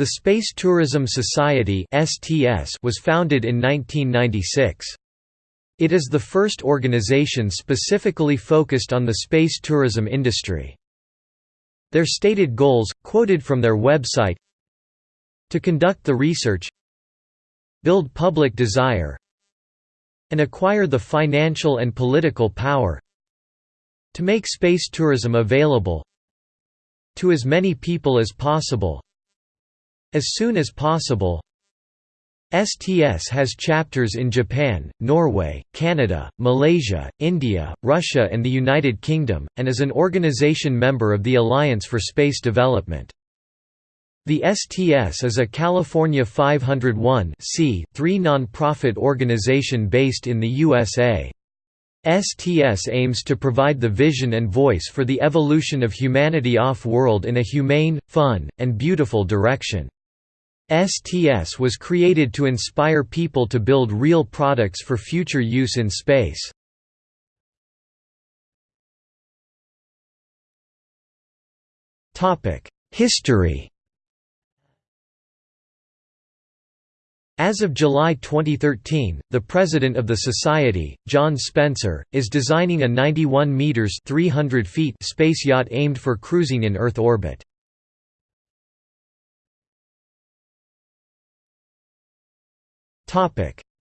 The Space Tourism Society was founded in 1996. It is the first organization specifically focused on the space tourism industry. Their stated goals, quoted from their website To conduct the research Build public desire and acquire the financial and political power to make space tourism available to as many people as possible as soon as possible STS has chapters in Japan, Norway, Canada, Malaysia, India, Russia and the United Kingdom, and is an organization member of the Alliance for Space Development. The STS is a California 501 non-profit organization based in the USA. STS aims to provide the vision and voice for the evolution of humanity off-world in a humane, fun, and beautiful direction. STS was created to inspire people to build real products for future use in space. History As of July 2013, the president of the society, John Spencer, is designing a 91 meters (300 feet) space yacht aimed for cruising in Earth orbit.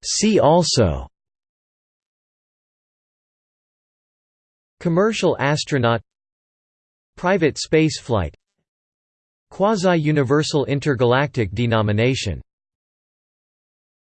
See also. Commercial astronaut. Private spaceflight. Quasi-universal intergalactic denomination